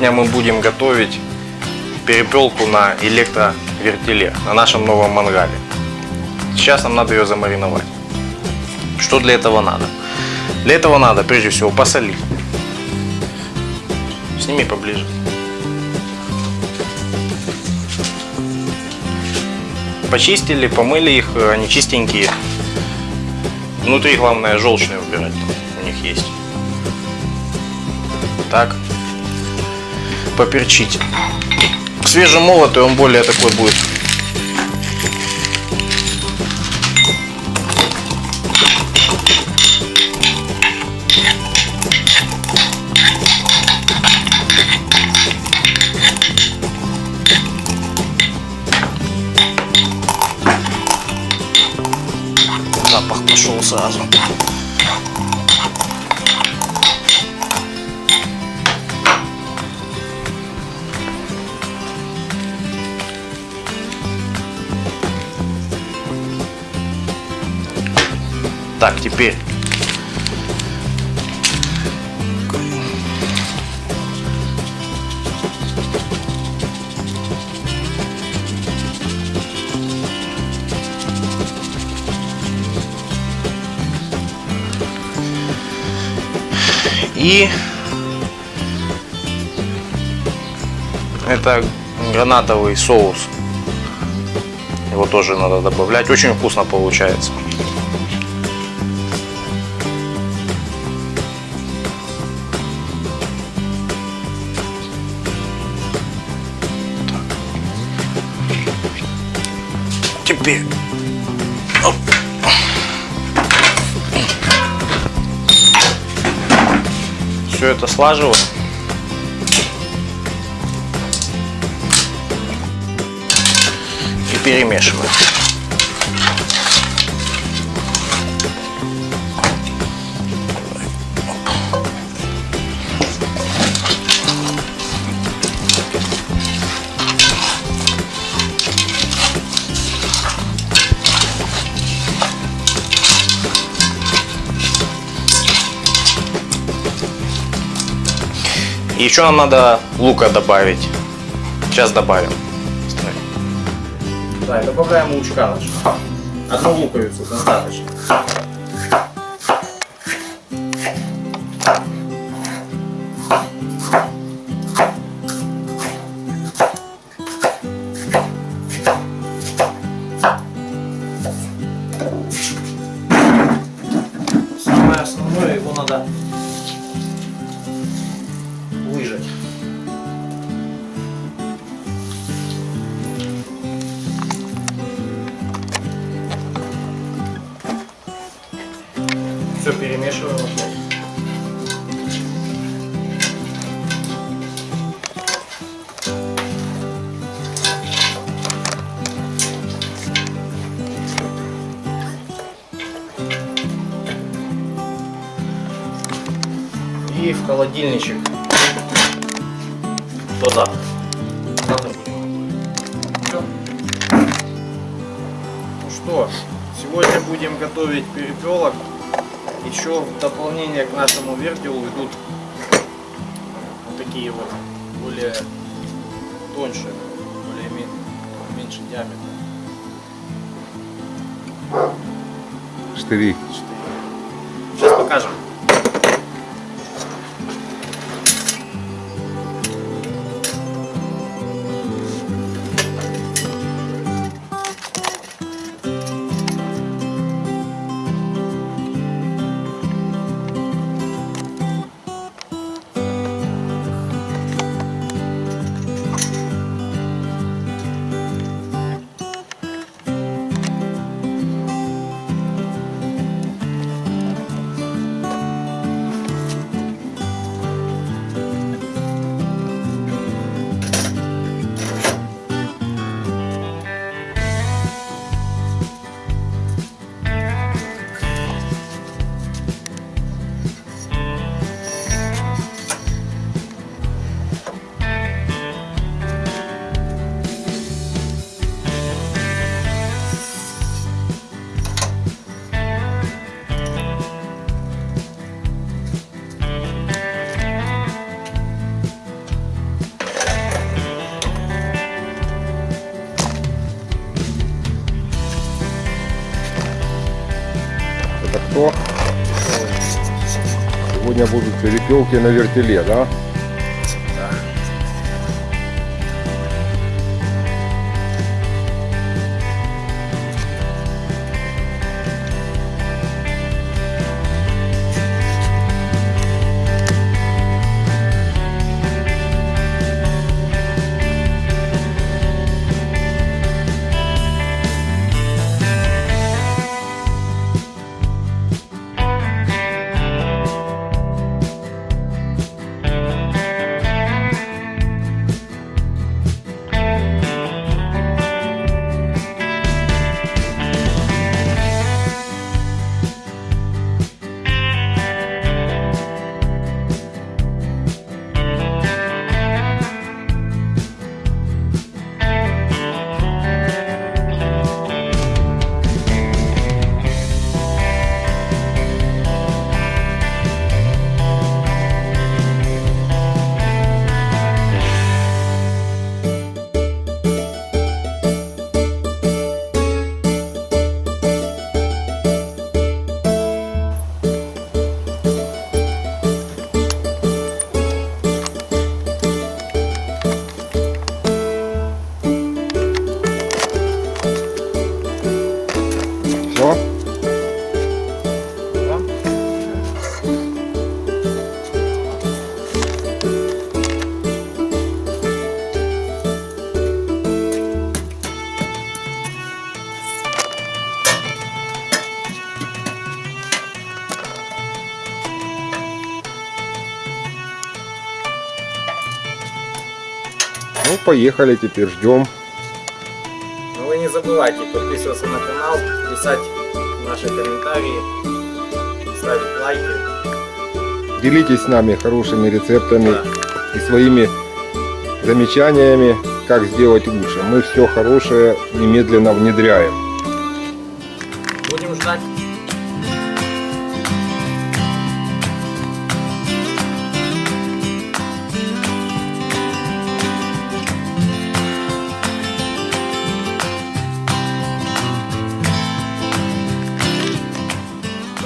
Сегодня мы будем готовить перепелку на электровертеле, на нашем новом мангале. Сейчас нам надо ее замариновать. Что для этого надо? Для этого надо прежде всего посолить. Сними поближе. Почистили, помыли их, они чистенькие. Внутри главное желчные убирать, у них есть. Так. Поперчить. Свежемолотый он более такой будет запах пошел сразу. Так, теперь И это гранатовый соус. Его тоже надо добавлять. Очень вкусно получается. Теперь все это слаживаю. И перемешиваю. И еще нам надо лука добавить. Сейчас добавим. Да, добавляем лучка нашего. Одну луковицу достаточно. Перемешиваем опять. И в холодильничек до завтра. Завтра. Всё. Ну что, сегодня будем готовить перепелок. Еще в дополнение к нашему вертелу идут вот такие вот более тоньше, более мен- меньше диаметра. Штыри. Сейчас покажем. Сегодня будут перепелки на вертеле? Да. Да. Ну, поехали теперь, ждем. Забывайте подписываться на канал, писать наши комментарии, ставить лайки. Делитесь с нами хорошими рецептами Да. и своими замечаниями, как сделать лучше. Мы все хорошее немедленно внедряем.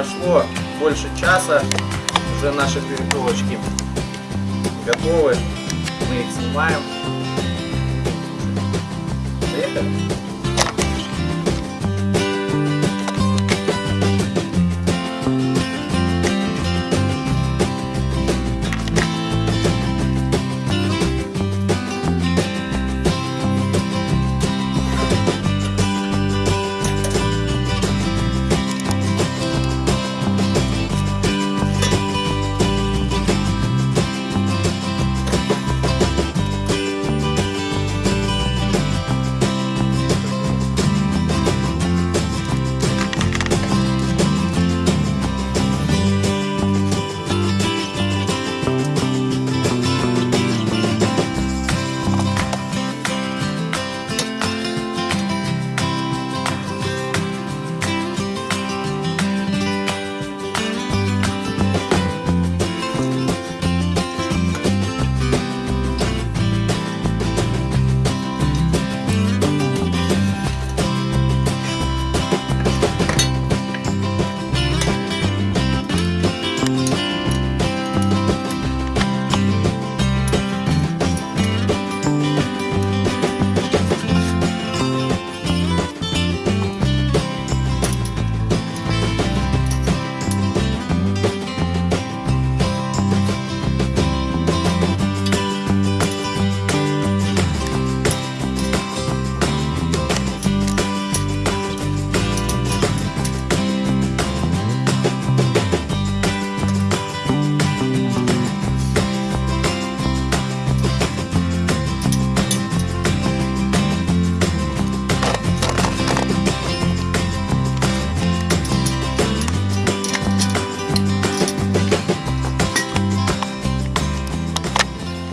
Прошло больше часа, уже наши перепелочки готовы. Мы их снимаем. Поехали.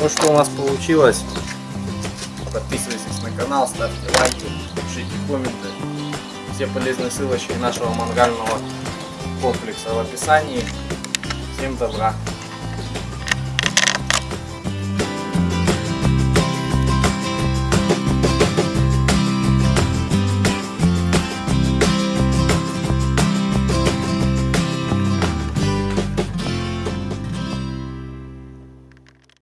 Ну что у нас получилось? Подписывайтесь на канал, ставьте лайки, пишите комменты. Все полезные ссылочки нашего мангального комплекса в описании. Всем добра!